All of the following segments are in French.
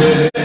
Yeah.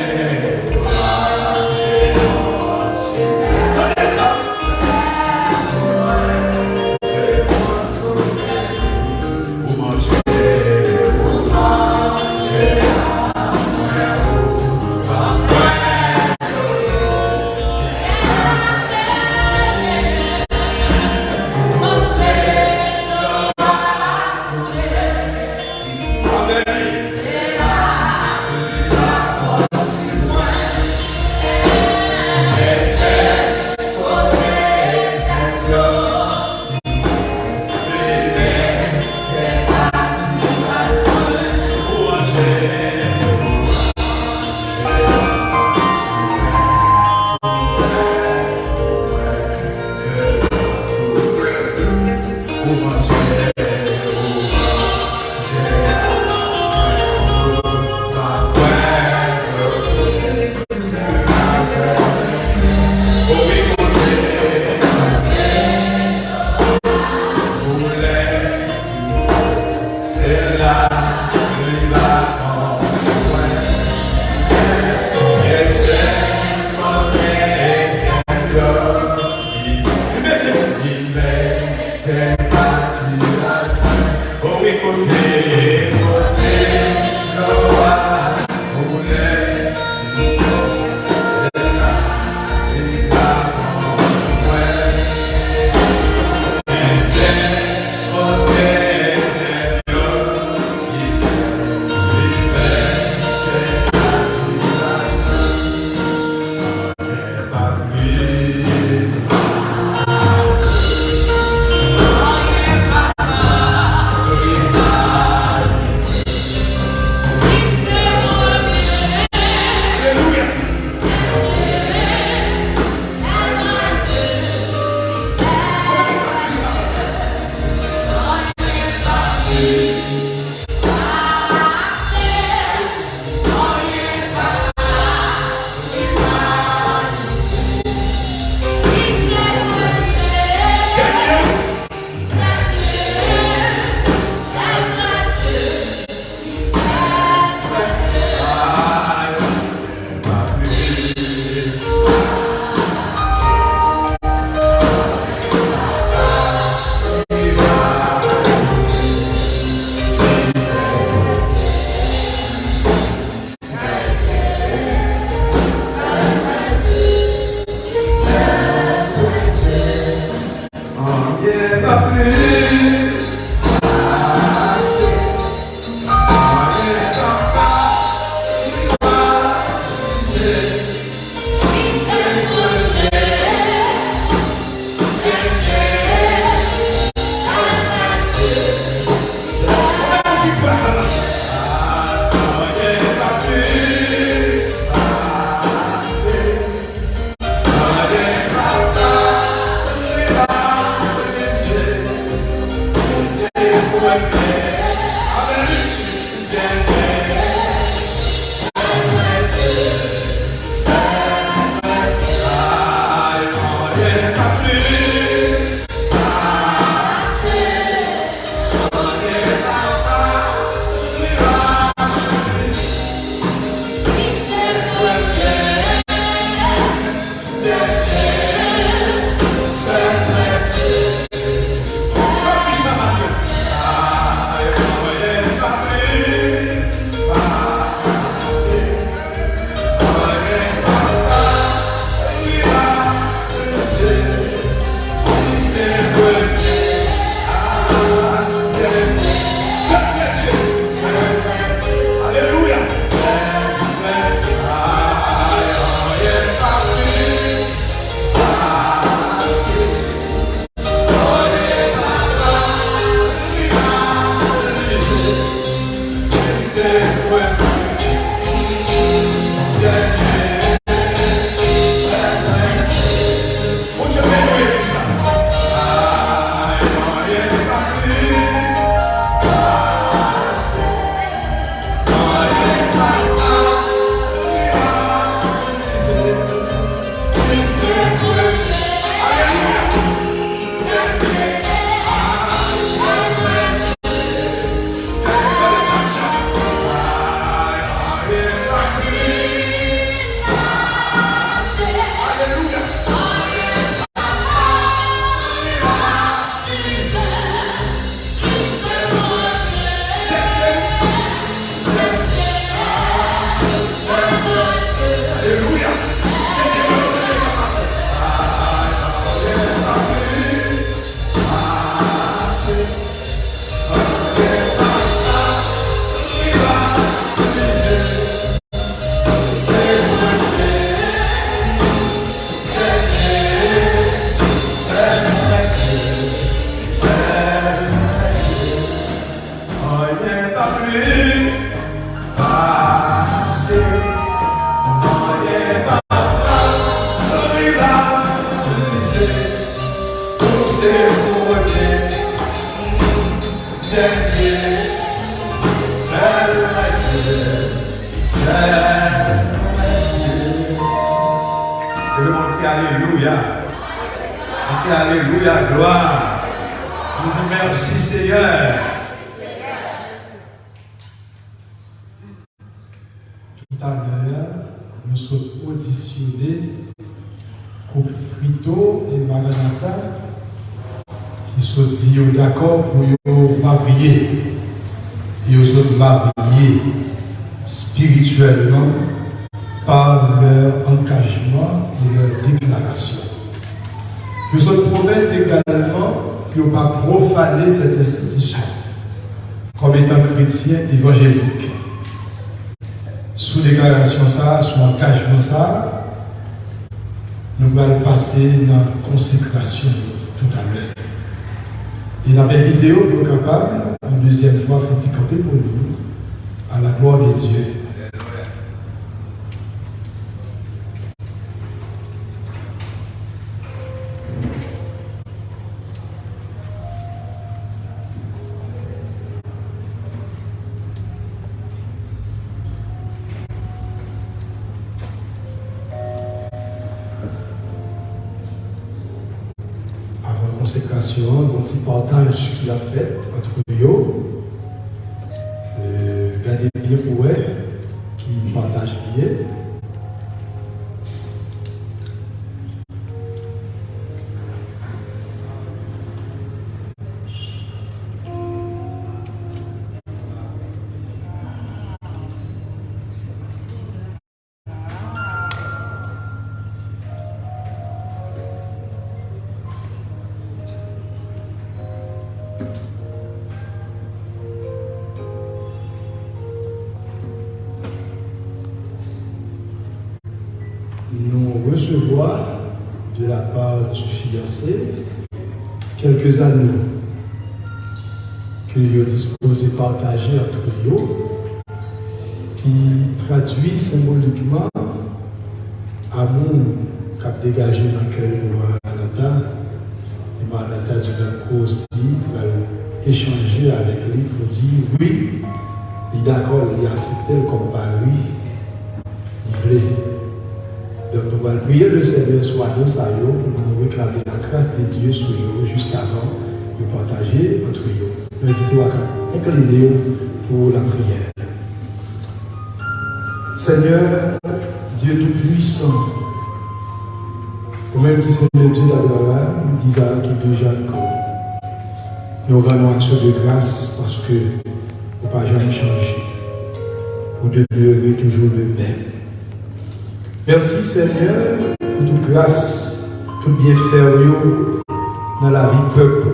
Levez mon cri, Alléluia. Mon Alléluia, gloire. Nous vous merci, Seigneur. Tout à l'heure, nous sommes auditionnés couple Frito et Maranatha qui sont dit d'accord pour marier. Ils sont mariés spirituellement par leur engagement et leur déclaration. Ils se promettent également qu'ils ne pas profaner cette institution comme étant chrétien évangélique. Sous déclaration ça, sous engagement ça, nous allons passer dans la consécration tout à l'heure. Et la belle vidéo, nous capable, une deuxième fois, pour nous, à la gloire de Dieu. Quelques années que vous disposé de partager entre vous, qui traduit symboliquement amour qui a dégagé dans le cœur de Maranatha. Et Maranatha du coup aussi échanger avec lui pour dire oui, il est d'accord, il a accepté comme par Nous prier le Seigneur soit nous, ça pour nous réclamer la grâce de Dieu sur nous juste avant de partager entre nous. Nous invitons à incliner pour la prière. Seigneur, Dieu Tout-Puissant, même si Seigneur Dieu d'Abraham, d'Isaac et de Jacob, nous rendons action de grâce parce que vous n'avez pas jamais changé. Vous demeurez toujours le même. Merci Seigneur pour toute grâce, tout bienfait dans la vie peuple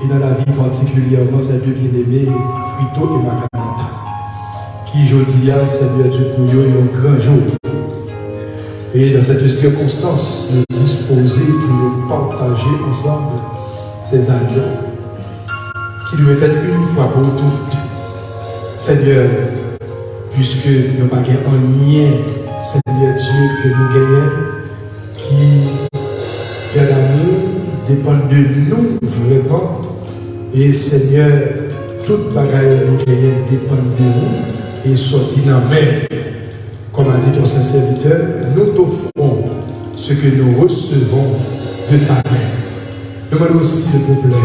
et dans la vie particulièrement ces deux bien-aimés, Frito et Maranatha, qui aujourd'hui, Seigneur Dieu, pour eux, un grand jour. Et dans cette circonstance, nous disposer pour nous partager ensemble ces agneaux qui est fait une fois pour toutes. Seigneur, puisque nous n'avons pas lien Seigneur Dieu, que nous gagnons, qui, à l'amour, dépend de nous vraiment. Et Seigneur, toute bagaille que nous gagnons dépend de nous et sorti dans main. Comme a dit ton serviteur, nous t'offrons ce que nous recevons de ta main. Demande aussi, s'il vous plaît,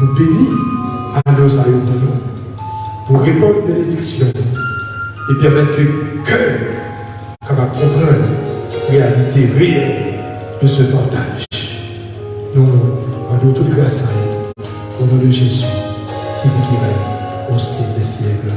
pour bénir à nos aïeux pour répondre bénédiction et permettre que comprendre la réalité réelle de ce partage. Nous rendons toute grâce à au nom de Jésus, qui vous guérit au siècle des siècles.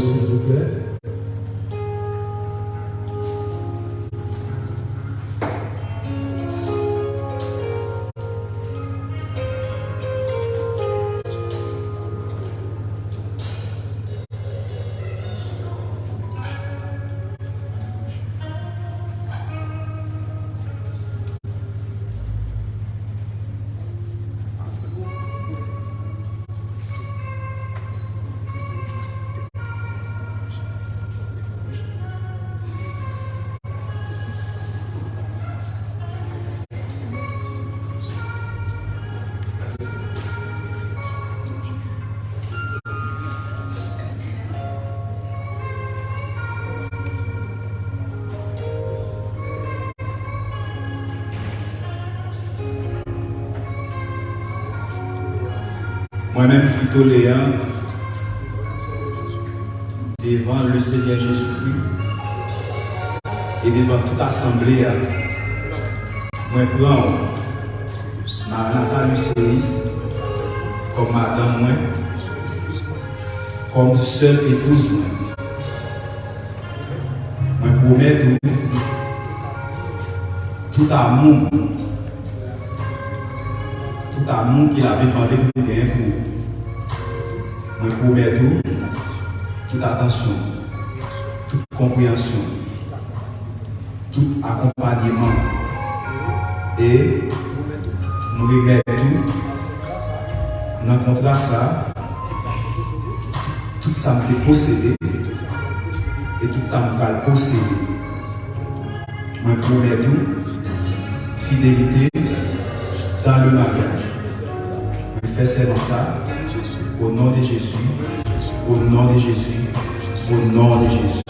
S'il vous plaît. Léon, devant le Seigneur Jésus-Christ. Et devant toute assemblée, moi, prends Nathalie Cerise comme madame, moi, comme seule épouse. Moi, promets tout, tout amour, tout amour qu'il avait demandé pour gagner pour. Moi, promets tout, toute attention, toute compréhension, tout accompagnement. Et nous remettons tout le contrat ça. Tout ça me possédé et tout ça me va posséder. Moi promets tout fidélité dans le mariage. Je fais ça Au nom de Jésus. Au nom de Jésus. Au nom de Jésus.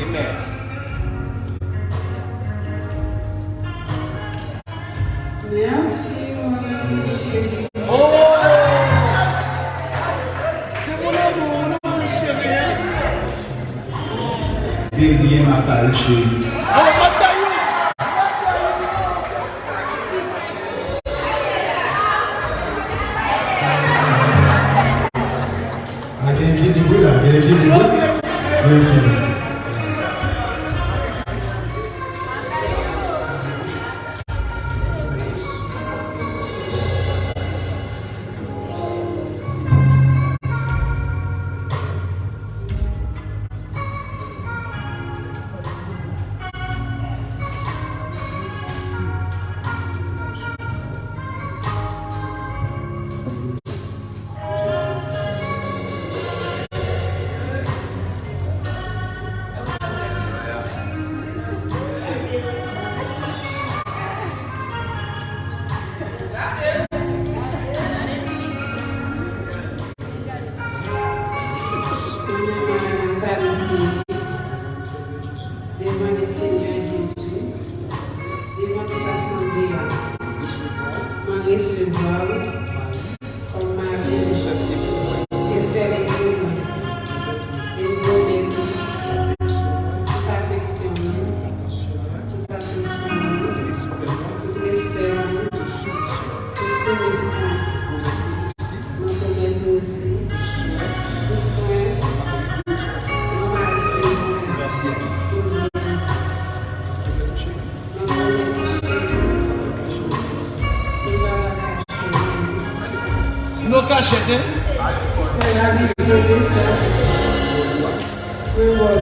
Amen. she shit, dude.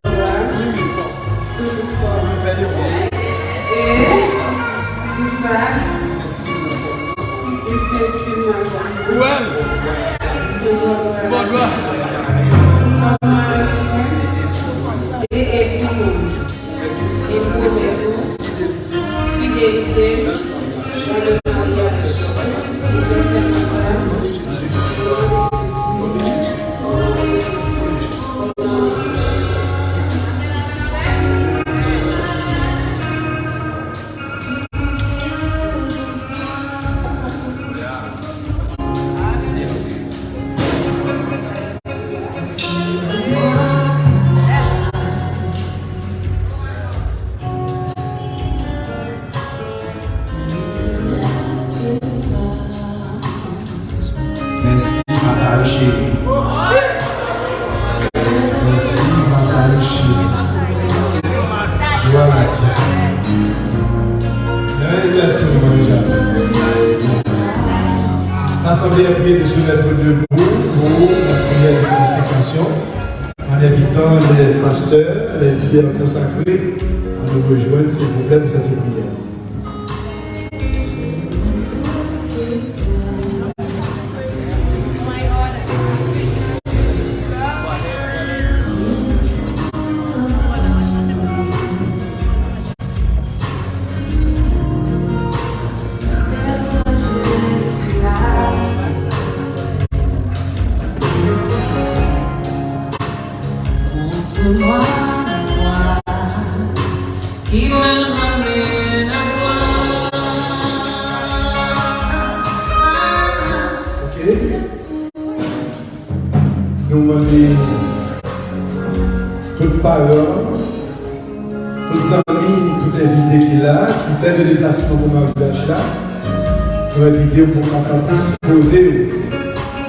Nous inviter pour capable disposer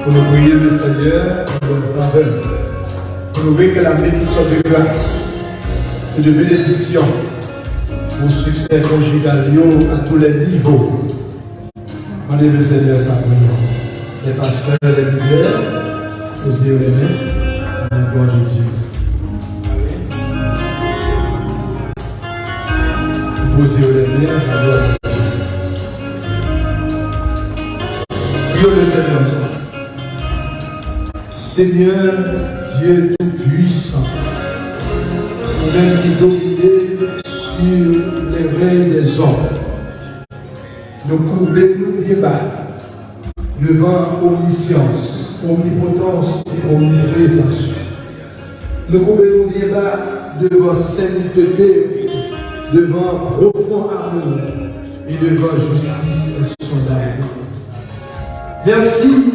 pour nous prier le Seigneur pour leur faveur. Pour nous réclamer toutes sortes de grâces et de bénédictions pour succès conjugal à tous les niveaux. Demandez le Seigneur prière. Les pasteurs, les leaders, posez les mains à la gloire de Dieu. Posez les mains à la gloire de Dieu. Prions le Seigneur Dieu Tout-Puissant, même qui domine sur les règnes des hommes, nous couvrez-nous bien bas devant omniscience, omnipotence et omniprésence. Nous couvrons bien bas devant sainteté, devant profond amour et devant justice insondable. Merci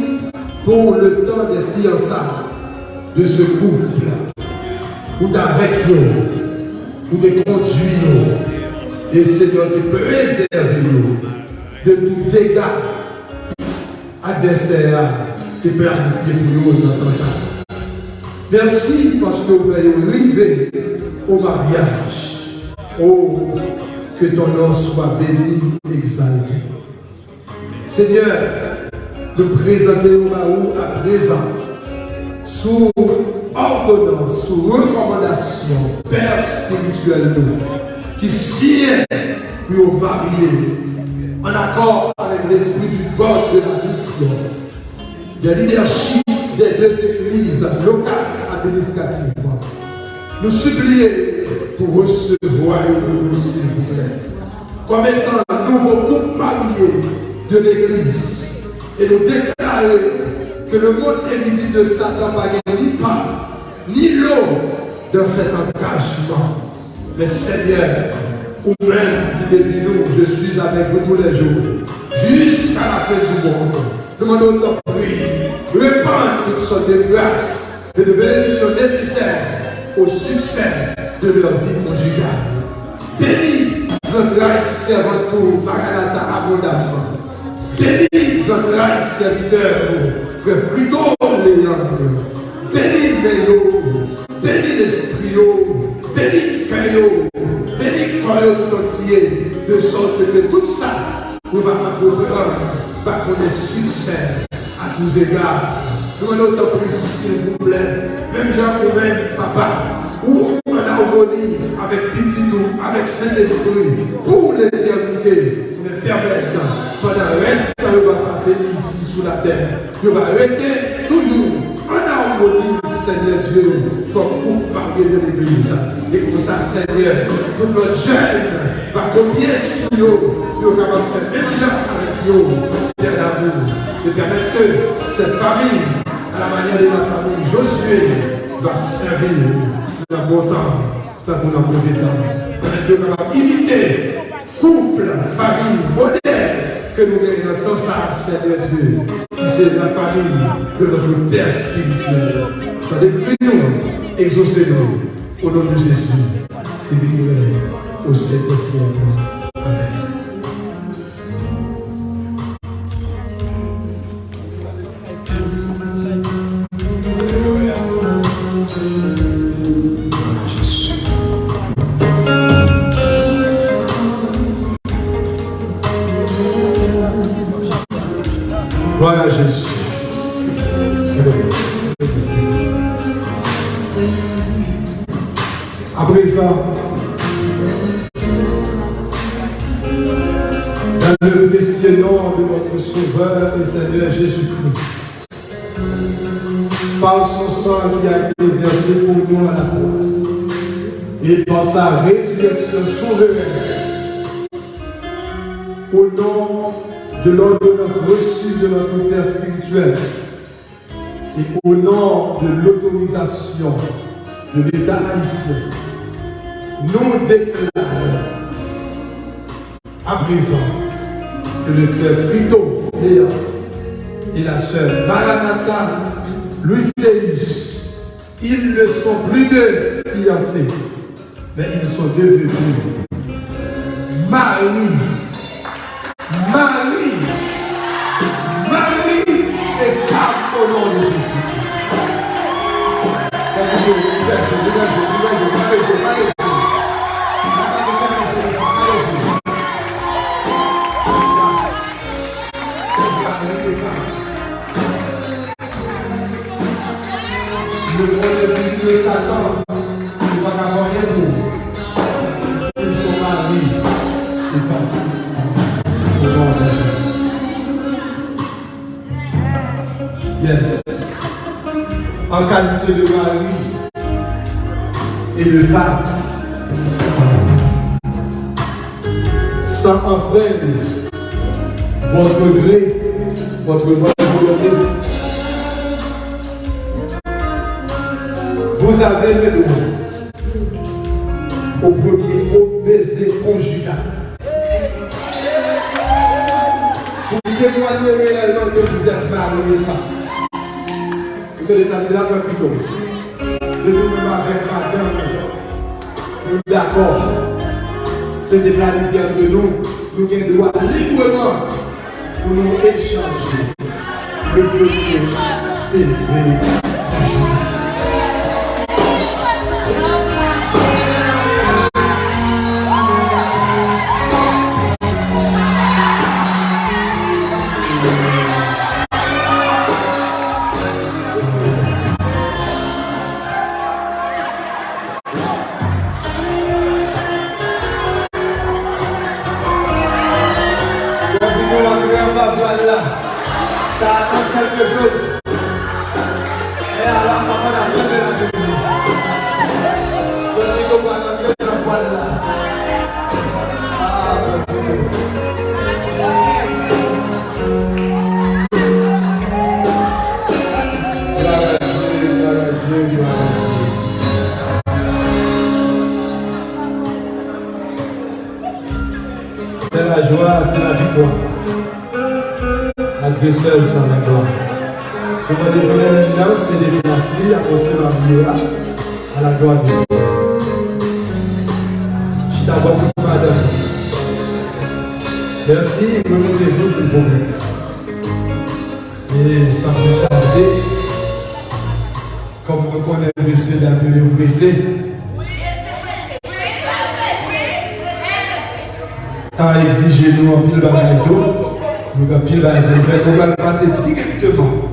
pour le temps des fiançailles de ce couple, pour avec nous, pour te conduire, et Seigneur, préserver nous de tout dégât adversaire qui peut planifié pour nous dans ça. Merci parce que vous allez arriver au mariage. Oh, que ton nom soit béni, exalté. Seigneur, nous présentons nous à présent sous ordonnance, sous recommandation, Père spirituel qui sied pour varier en accord avec l'esprit du God de la mission, des leadership des deux églises locales administratives. Nous supplions pour recevoir nous, s'il vous plaît, comme étant un nouveau couple marié de l'église et nous déclarer que le monde invisible de Satan gagner ni pas, ni l'eau dans cet engagement. Mais Seigneur, ou même qui te nous, je suis avec vous tous les jours, jusqu'à la fin du monde. Demandons ton prix, répandre toutes sortes de grâces et de bénédictions nécessaires au succès de leur vie conjugale. Bénis entrailles servant tout, Maranatha abondamment. Bénis entrailles serviteurs, frère Frito, Léandre. Bénis les bénis l'esprit, bénis cœur, bénis corps tout entier, de sorte que tout ça nous va entreprendre, va connaître succès à tous égards. Nous notre prie, s'il vous plaît, même Jean même papa, ou en harmonie avec Petit avec Saint-Esprit, pour l'éternité, me permettre, pendant le reste nous va passer ici sous la terre, nous va arrêter toujours en harmonie, Seigneur Dieu, comme couple marié de l'Église. Et pour ça, Seigneur, tout notre jeune va combien sur nous, nous capable de faire même gens avec nous, Père d'amour, de permettre que cette famille, à la manière de la famille Josué, va servir la bon temps, tant qu'on a mauvais temps. Permettre que imiter couple, famille, modèle que nous gagnons dans ça, Seigneur Dieu, c'est la famille de notre Père spirituel. Prions, exaucez-nous au nom de Jésus et nous au siècle et par sa résurrection souveraine, au nom de l'ordonnance reçue de notre Père spirituel, et au nom de l'autorisation de l'État haïtien, nous déclarons à présent que le frère Frito Léa et la sœur Maranatha Louiseus, ils ne sont plus deux fiancés, mais ils sont devenus mari, mari, mari et femme au nom de Jésus. Le premier de Satan, En qualité de mari et de femme. Sans enfreindre votre gré, votre bonne volonté. Vous avez le droit au premier au baiser conjugal. Vous témoignez réellement que vous êtes marié et femme. Que les amis là, plutôt. De nous-mêmes avec madame, nous d'accord. C'était planifié entre nous. Nous avons droit librement pour nous échanger le premier baiser c'est déplacer à la vie à la gloire de Dieu. Je suis d'abord pour madame. Merci, remettez-vous s'il vous plaît. Et sans plus tarder, comme on connaît monsieur Damien pressé, a exigé nous en pile bagaille. Nous en pile bagaille. On va passer directement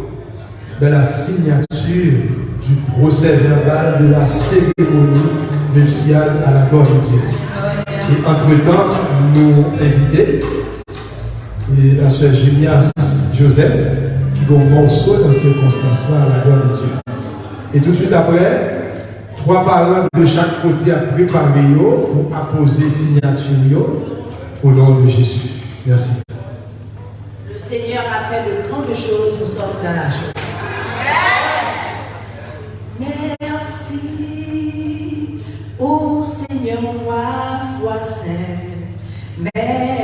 dans la signature du procès verbal de la cérémonie nuptiale à la gloire de Dieu. Et entre-temps, nous inviter et la sœur Julias Joseph qui ont un morceau dans ces circonstances-là à la gloire de Dieu. Et tout de suite après, trois parents de chaque côté à préparer pour apposer signature au nom de Jésus. Merci. Le Seigneur a fait de grandes choses, nous sommes dans la joie. Merci, ô Seigneur, moi, foi sainte. Merci